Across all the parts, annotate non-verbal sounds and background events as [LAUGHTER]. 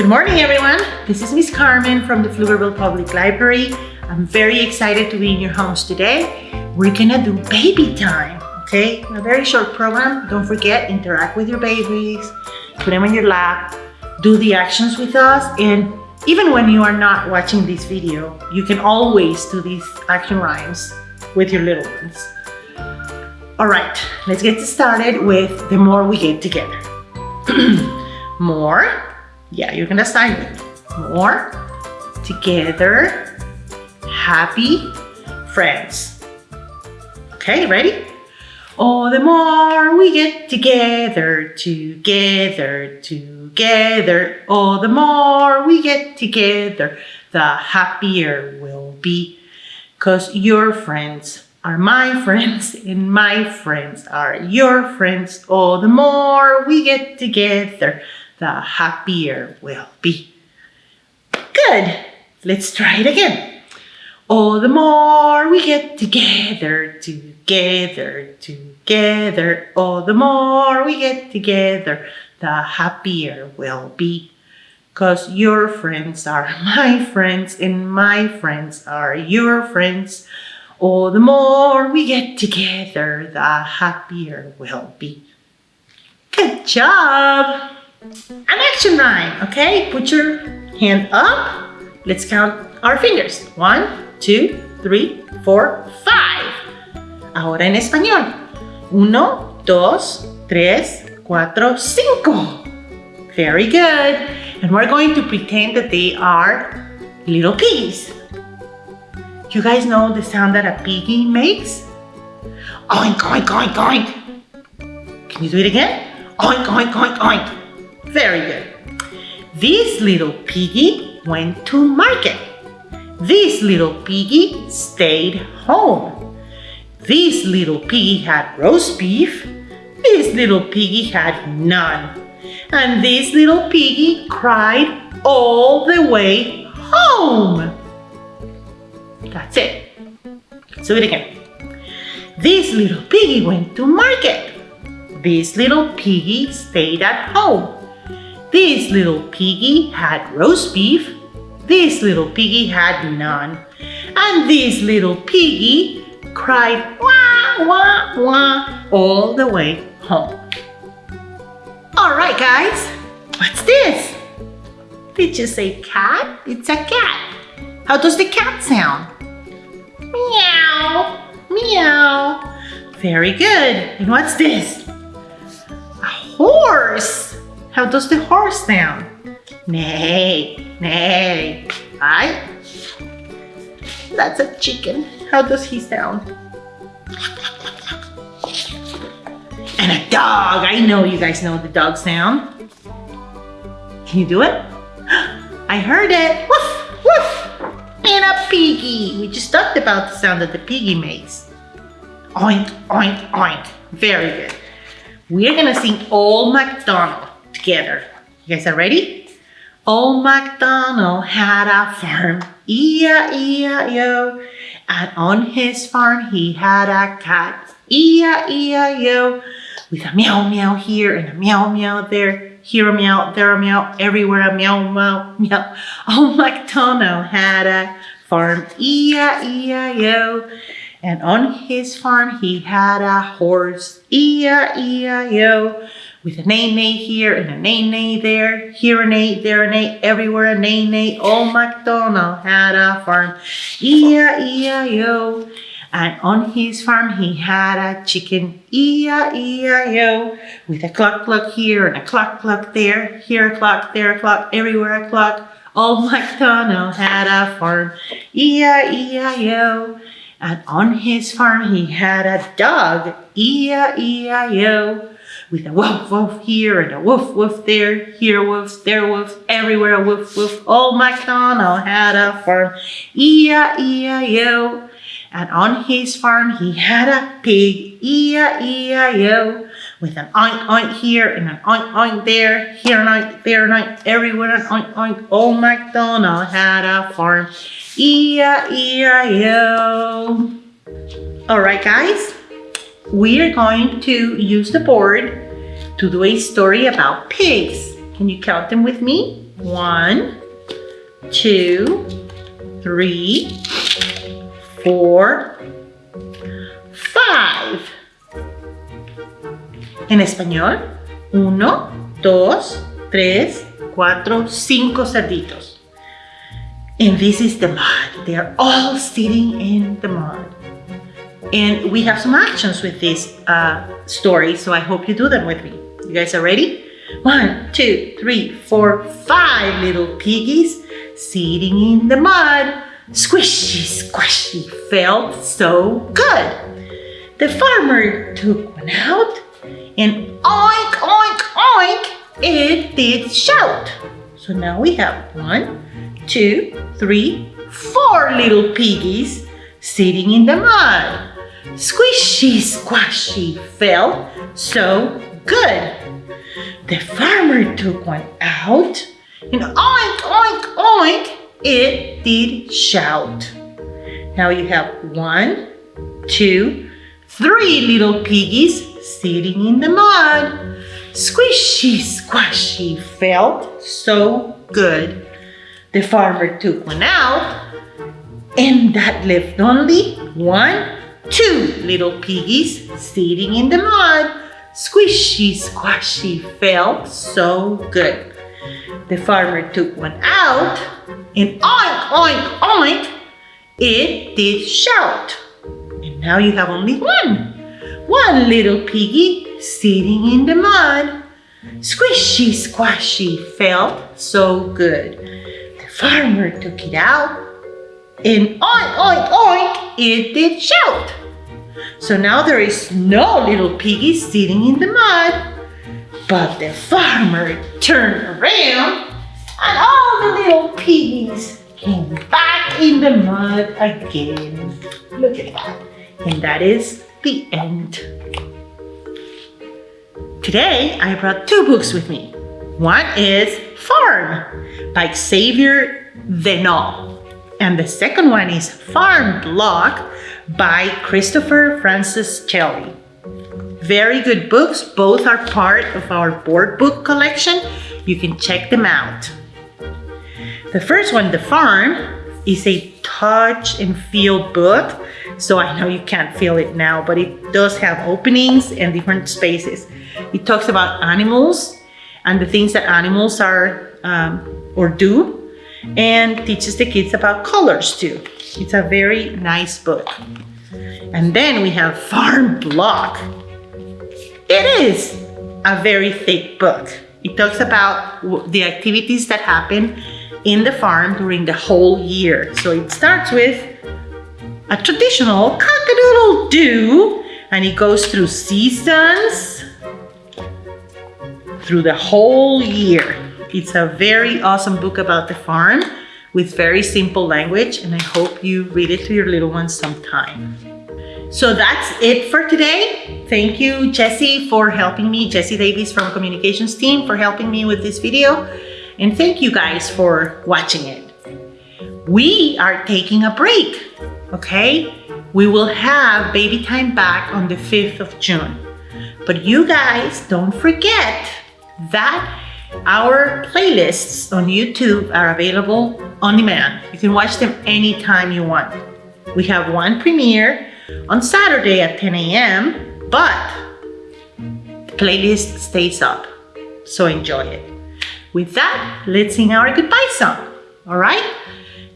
Good morning, everyone. This is Miss Carmen from the Pflugerville Public Library. I'm very excited to be in your homes today. We're gonna do baby time, okay? A very short program. Don't forget, interact with your babies, put them in your lap, do the actions with us, and even when you are not watching this video, you can always do these action rhymes with your little ones. All right, let's get started with the more we get together. [CLEARS THROAT] more, yeah, you're gonna sign with more, together, happy, friends. Okay, ready? Oh, the more we get together, together, together. Oh, the more we get together, the happier we'll be. Cause your friends are my [LAUGHS] friends and my friends are your friends. Oh, the more we get together, the happier we'll be. Good. Let's try it again. Oh, the more we get together, together, together. Oh, the more we get together, the happier we'll be. Cause your friends are [LAUGHS] my friends and my friends are your friends. Oh, the more we get together, the happier we'll be. Good job! An action rhyme, okay? Put your hand up. Let's count our fingers. One, two, three, four, five. Ahora en español. Uno, dos, tres, cuatro, cinco. Very good. And we're going to pretend that they are little piggies. You guys know the sound that a piggy makes? Oink, oink, oink, oink. Can you do it again? Oink, oink, oink, oink. Very good. This little piggy went to market. This little piggy stayed home. This little piggy had roast beef. This little piggy had none. And this little piggy cried all the way home. That's it. Let's do it again. This little piggy went to market. This little piggy stayed at home. This little piggy had roast beef. This little piggy had none. And this little piggy cried wah, wah, wah all the way home. All right, guys, what's this? Did you say cat? It's a cat. How does the cat sound? Meow, meow. Very good. And what's this? A horse. How does the horse sound? Neigh, neigh. Right? That's a chicken. How does he sound? And a dog. I know you guys know the dog sound. Can you do it? [GASPS] I heard it. Woof, woof. And a piggy. We just talked about the sound that the piggy makes. Oink, oink, oink. Very good. We're gonna sing Old MacDonald together. You guys are ready? Old MacDonald had a farm, E-I-E-I-O. And on his farm he had a cat, E-I-E-I-O. With a meow meow here and a meow meow there. Here a meow, there a meow, everywhere a meow meow meow. Old MacDonald had a farm, E-I-E-I-O. And on his farm he had a horse, E-I-E-I-O with a nay here and a nay there, here a nay, there a nay, everywhere a nay nay. Old MacDonald had a farm, E-I-E-I-O. And on his farm he had a chicken, E-I-E-I-O. With a cluck cluck here and a cluck cluck there, here a cluck, there a cluck, everywhere a cluck. Old oh, MacDonald had a farm, E-I-E-I-O. And on his farm he had a dog, E-I-E-I-O with a woof woof here and a woof woof there, here woof, there woof, everywhere woof woof. Old oh, MacDonald had a farm, E-I-E-I-O. And on his farm he had a pig, E-I-E-I-O. With an oink oink here and an oink oink there, here an oink, there an oink, everywhere an oink oink. Oh, Old MacDonald had a farm, E-I-E-I-O. All right, guys we are going to use the board to do a story about pigs. Can you count them with me? One, two, three, four, five. En español, uno, dos, tres, cuatro, cinco cerditos. And this is the mud. They are all sitting in the mud. And we have some actions with this uh, story, so I hope you do them with me. You guys are ready? One, two, three, four, five little piggies sitting in the mud. Squishy, squishy, felt so good. The farmer took one out and oink, oink, oink, it did shout. So now we have one, two, three, four little piggies sitting in the mud. Squishy, squashy felt so good. The farmer took one out and oink, oink, oink, it did shout. Now you have one, two, three little piggies sitting in the mud. Squishy, squashy felt so good. The farmer took one out and that left only one, two little piggies sitting in the mud. Squishy, squashy felt so good. The farmer took one out and oink, oink, oink, it did shout. And now you have only one. One little piggy sitting in the mud. Squishy, squashy felt so good. The farmer took it out and oink, oink, oink, it did shout. So now there is no little piggy sitting in the mud. But the farmer turned around and all the little piggies came back in the mud again. Look at that. And that is the end. Today, I brought two books with me. One is Farm by Xavier Venal. And the second one is Farm Block by Christopher Franceschelli. Very good books. Both are part of our board book collection. You can check them out. The first one, The Farm, is a touch and feel book. So I know you can't feel it now, but it does have openings and different spaces. It talks about animals and the things that animals are um, or do and teaches the kids about colors too. It's a very nice book. And then we have [LAUGHS] Farm Block. It is a very thick book. It talks about the activities that happen in the farm during the whole year. So it starts with a traditional cock-a-doodle-doo and it goes through seasons through the whole year. It's a very awesome book about the farm with very simple language and I hope you read it to your little ones sometime. So that's it for today. Thank you, Jesse, for helping me, Jesse Davies from communications team for helping me with this video. And thank you guys for watching it. We are taking a break, okay? We will have baby time back on the 5th of June. But you guys don't forget that our playlists on YouTube are available on demand. You can watch them anytime you want. We have one premiere on Saturday at 10 a.m., but the playlist stays up, so enjoy it. With that, let's sing our goodbye song, all right?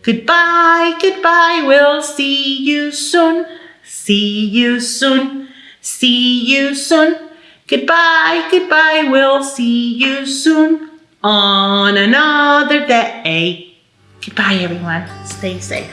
Goodbye, goodbye, we'll see you soon, see you soon, see you soon. Goodbye, goodbye, we'll see you soon on another day. Goodbye, everyone. Stay safe.